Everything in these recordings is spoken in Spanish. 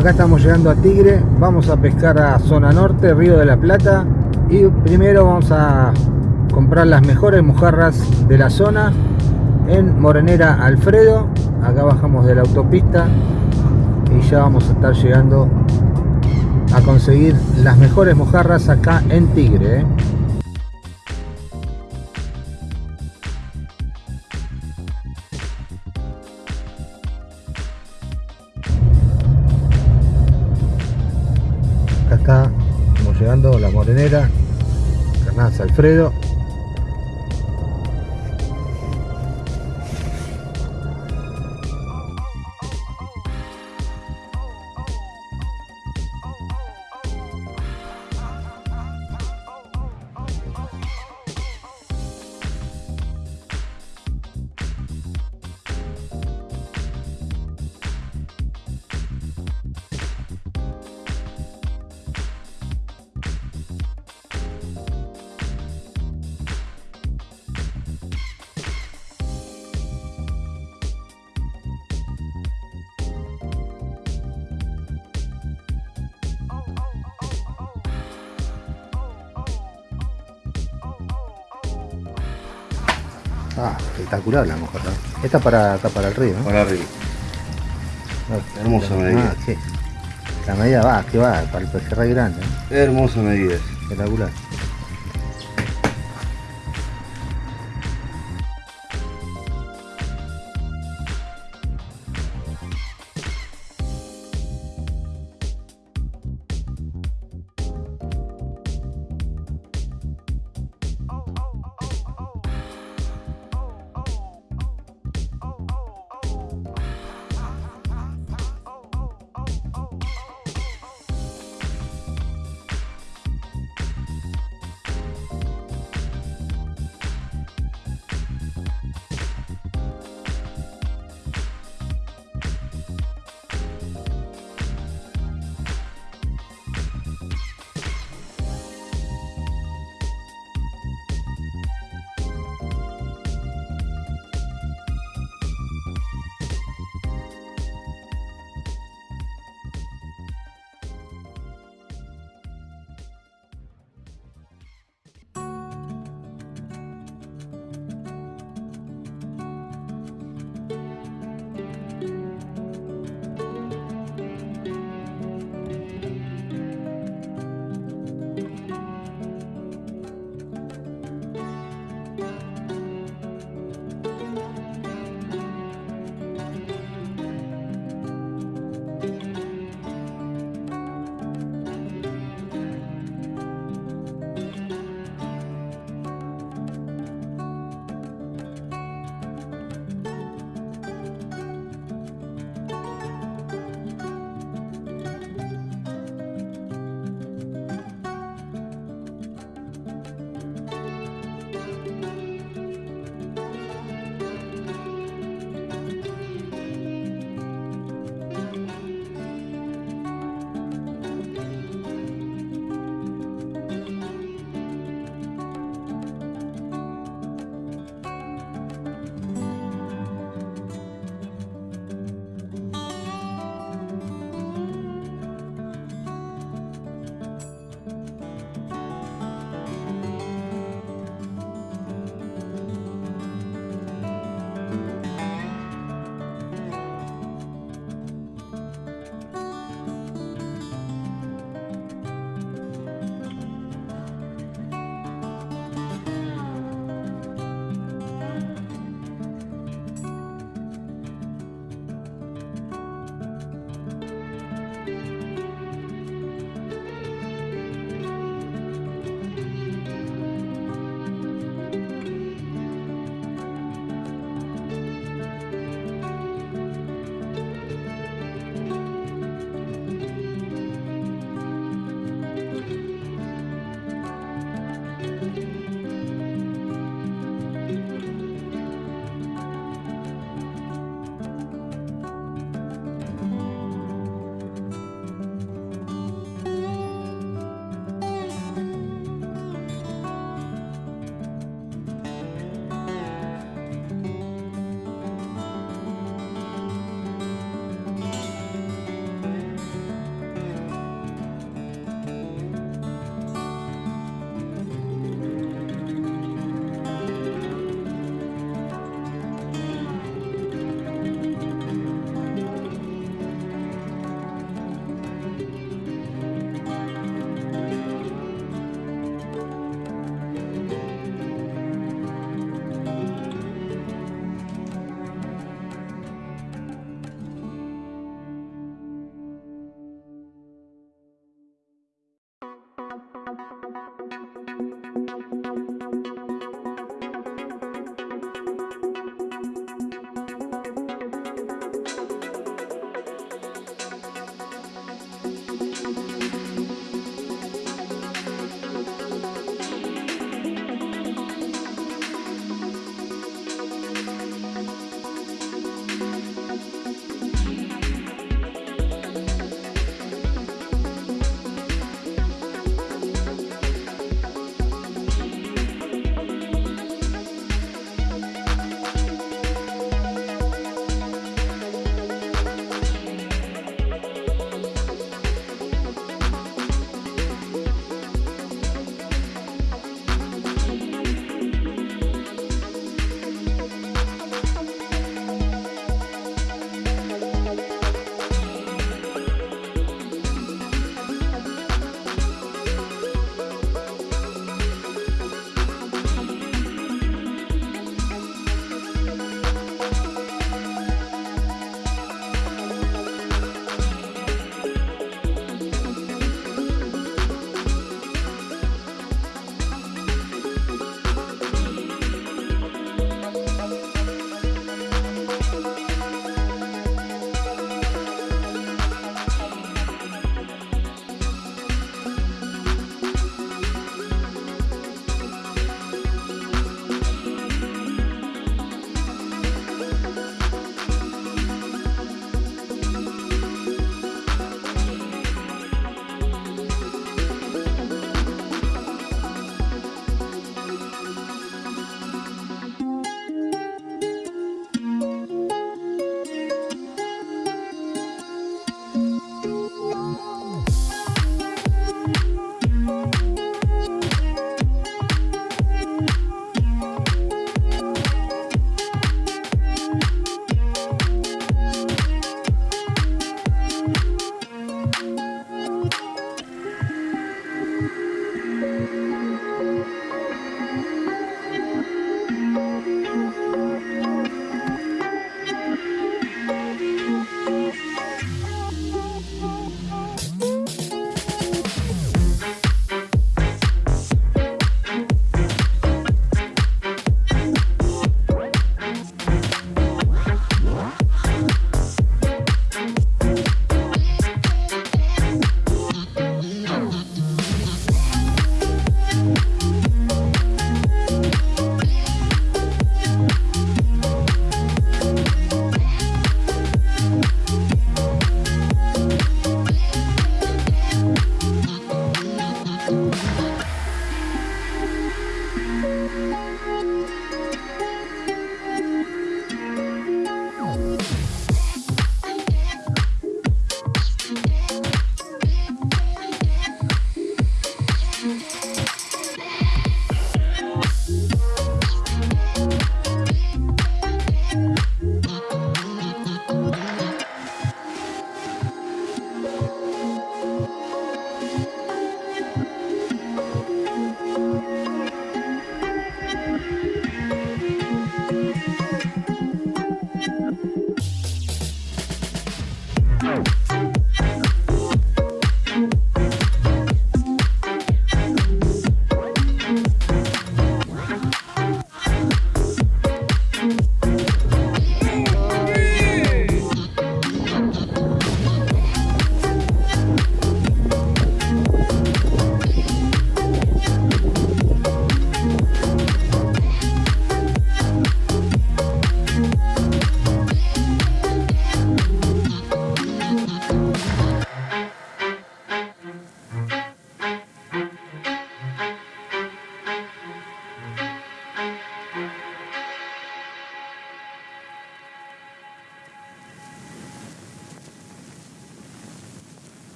acá estamos llegando a Tigre, vamos a pescar a zona norte, Río de la Plata y primero vamos a comprar las mejores mojarras de la zona en Morenera Alfredo, acá bajamos de la autopista y ya vamos a estar llegando a conseguir las mejores mojarras acá en Tigre. ¿eh? Alfredo. Ah, espectacular la mojarra. Esta para acá para el río, ¿no? Para arriba. No, Hermosa medida. Ah, sí. La medida va, que va, para el pejerrey grande, ¿no? Hermosa medida. espectacular.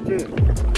che.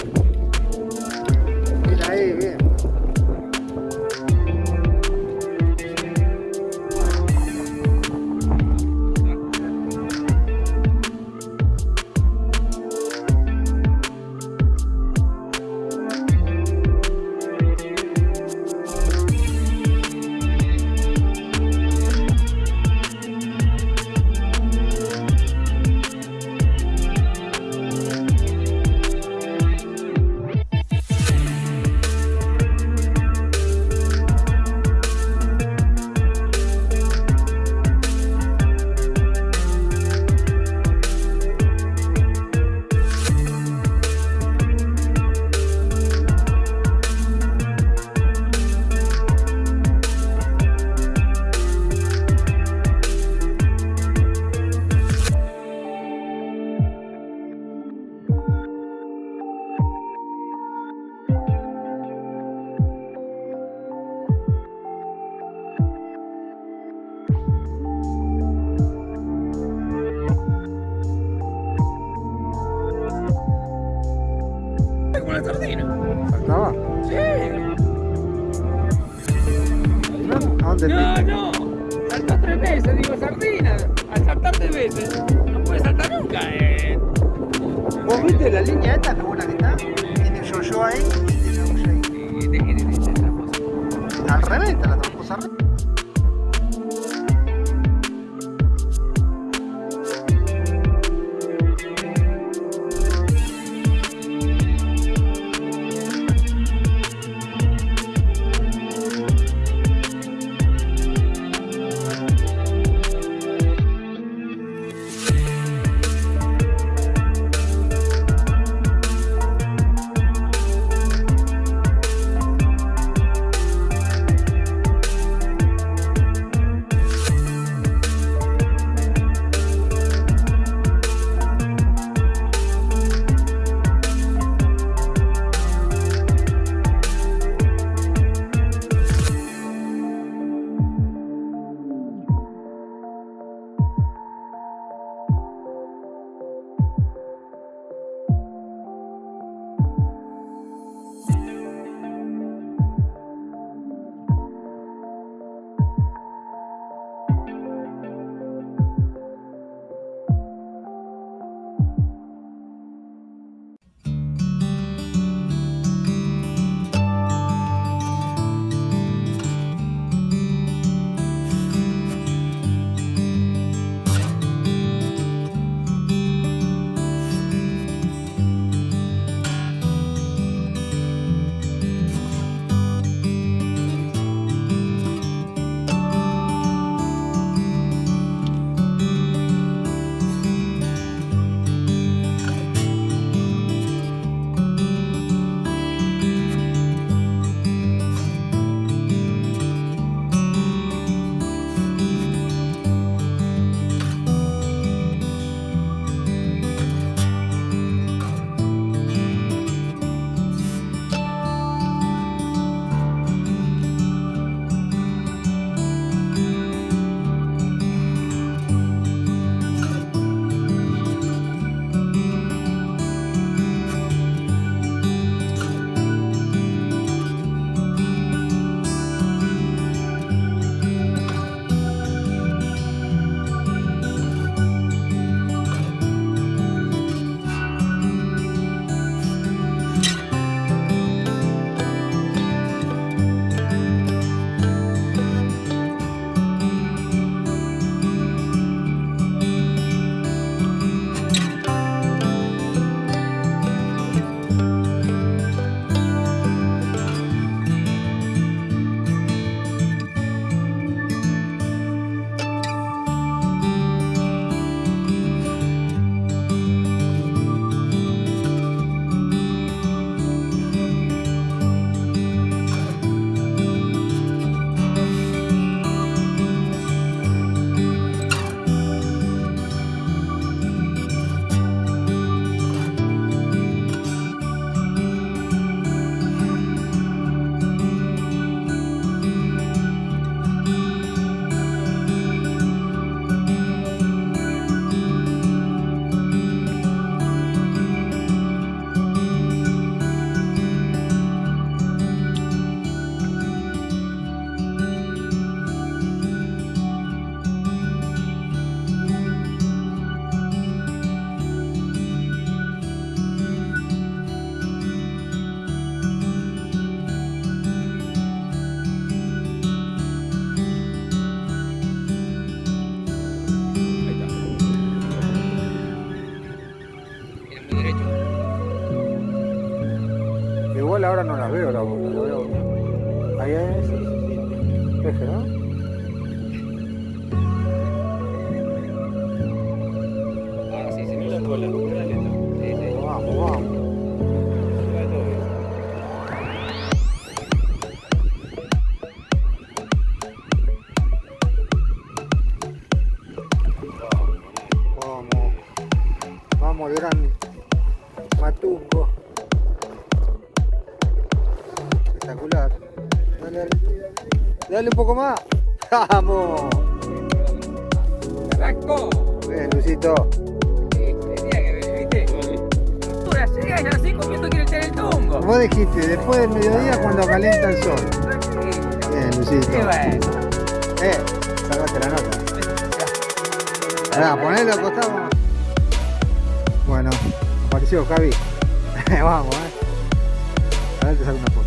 Ahora no las veo la boca, lo veo. Ahí es. ¿no? Poco más. Vamos. ¡Arrancó! Bien, Luisito. Sí, decía que, ¿viste? Tú la llegas y así comiendo quiere echar el tongo. Vos dijiste, después del mediodía cuando calienta el sol. Bien, Luisito. Eh, sacate la nota. Ahora, ponelo acostado. Bueno, apareció Javi. Vamos, eh. A ver, te saco una foto.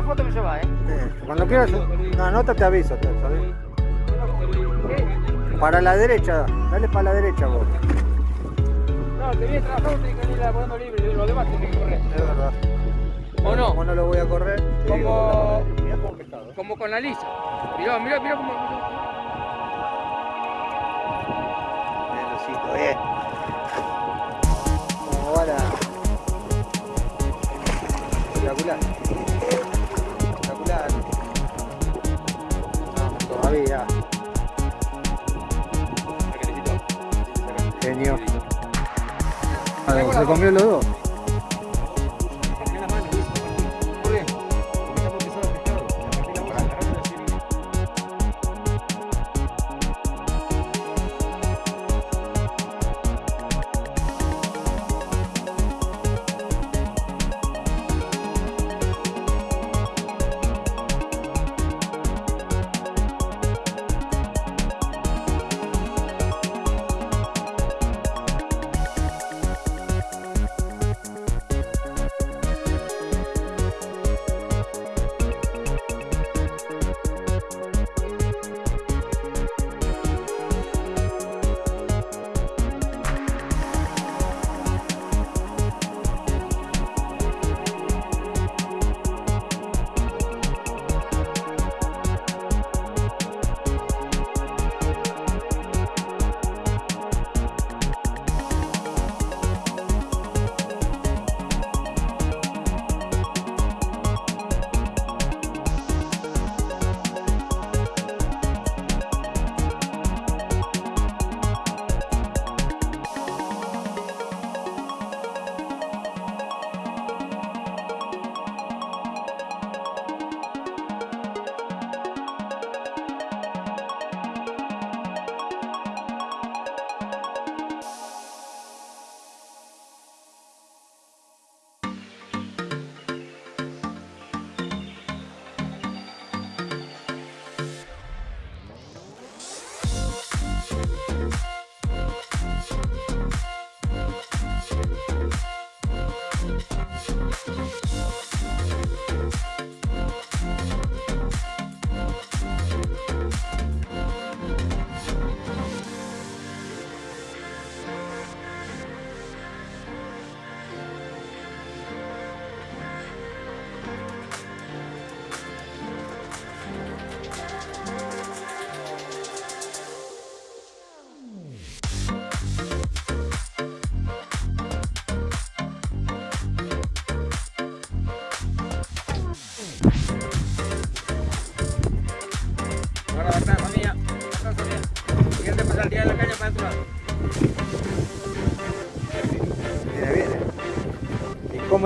Sacar foto me llevas, ¿eh? Eh, Cuando quieras, una nota te aviso, ¿sabes? ¿Qué? Para la derecha, dale para la derecha vos. No, te viene trabajando, tenés que ir poniendo libre, los demás tienen que correr. Es verdad. ¿O no? Como no lo voy a correr, Como, pescado. como con la lisa. Mirá, mirá, mirá cómo. Bien, bien. Todavía. Genio. Ah, Se comió los dos.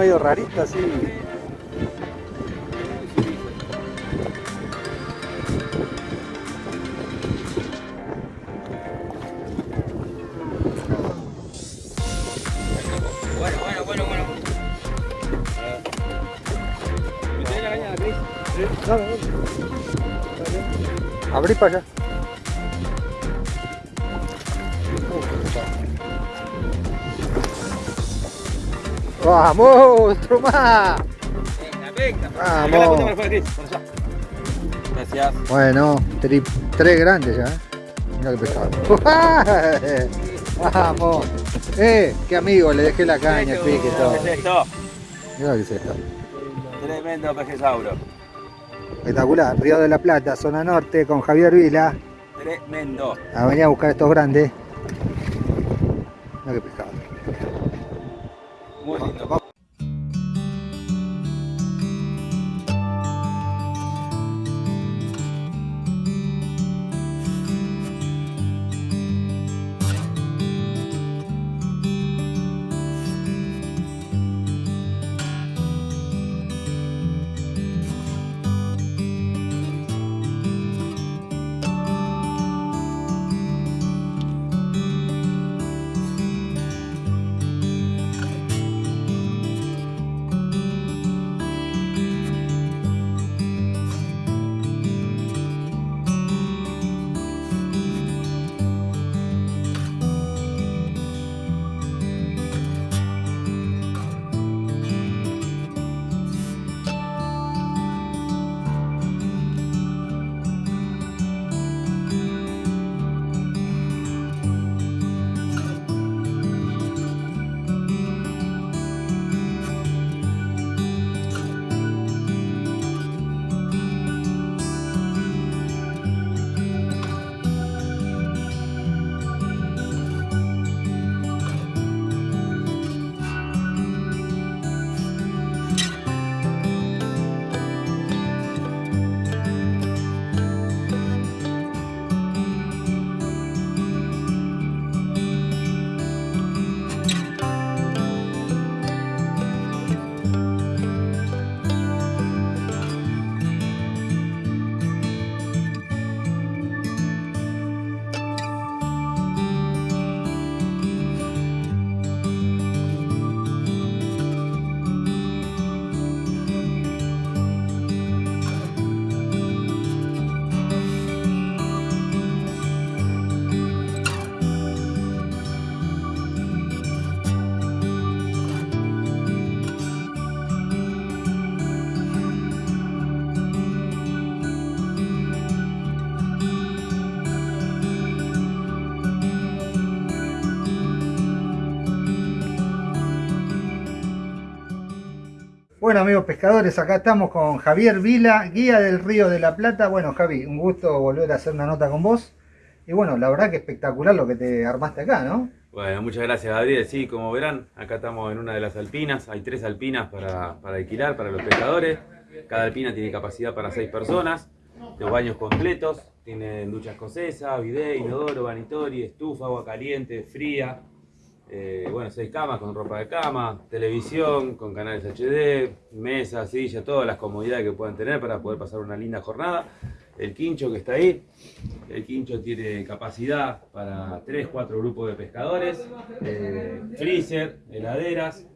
Medio rarito así. Bueno, bueno, bueno, bueno. ¿Me la caña, Cris? Abrí para allá. ¡Vamos! ¡Otro más! Venga, venga. Vamos. La para allá. Gracias. Bueno, tri- tres grandes ya. ¿eh? Mira qué pescado. ¡Vamos! ¡Eh! ¡Qué amigo! Le dejé la caña, pique y todo. ¿Qué es esto? Mira qué es esto. Tremendo pejesauro. Espectacular. Río de la Plata, zona norte, con Javier Vila. Tremendo. A venir a buscar estos grandes. Mira qué pescado. Bueno amigos pescadores, acá estamos con Javier Vila, guía del Río de la Plata. Bueno Javi, un gusto volver a hacer una nota con vos. Y bueno, la verdad que espectacular lo que te armaste acá, ¿no? Bueno, muchas gracias Gabriel. Sí, como verán, acá estamos en una de las alpinas. Hay tres alpinas para, para alquilar para los pescadores. Cada alpina tiene capacidad para seis personas. Los baños completos. Tienen ducha escocesa, bidet, inodoro, vanitori, estufa, agua caliente, fría. Eh, bueno, seis camas con ropa de cama, televisión con canales HD, mesa, silla, todas las comodidades que puedan tener para poder pasar una linda jornada. El quincho que está ahí, el quincho tiene capacidad para 3, 4 grupos de pescadores, eh, freezer, heladeras,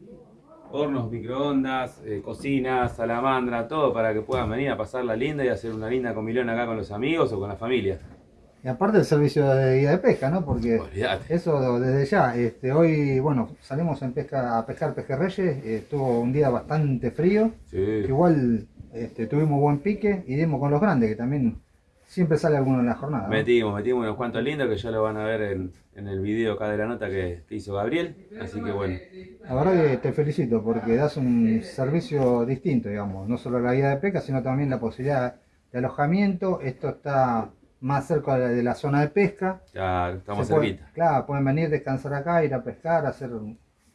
hornos, microondas, eh, cocinas, salamandra, todo para que puedan venir a pasarla linda y hacer una linda comilón acá con los amigos o con la familia. Y aparte el servicio de guía de pesca, ¿no? Porque eso desde ya, este, hoy, bueno, salimos en pesca, a pescar pejerreyes, estuvo un día bastante frío, Sí. igual este, tuvimos buen pique y dimos con los grandes, que también siempre sale alguno en la jornada. ¿no? Metimos, metimos unos cuantos lindos que ya lo van a ver en, en el video acá de la nota que, que hizo Gabriel. Así que bueno, La verdad que te felicito porque das un servicio distinto, digamos, no solo la guía de pesca, sino también la posibilidad de alojamiento. Esto está más cerca de la, zona de pesca. ya estamos Se cerquita. claro, pueden venir, descansar acá, ir a pescar, hacer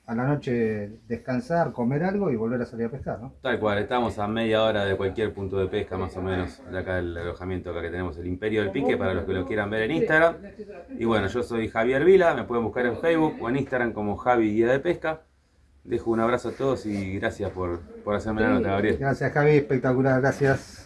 a la noche descansar, comer algo y volver a salir a pescar, ¿no? Tal cual, estamos a media hora de cualquier punto de pesca más o menos, de acá el alojamiento acá que tenemos el Imperio del Pique para los que lo quieran ver en Instagram. Y bueno, yo soy Javier Vila, me pueden buscar en Facebook o en Instagram como Javi Guía de Pesca. Dejo un abrazo a todos y gracias por, por hacerme la nota, Gabriel. Gracias Javi, espectacular, gracias.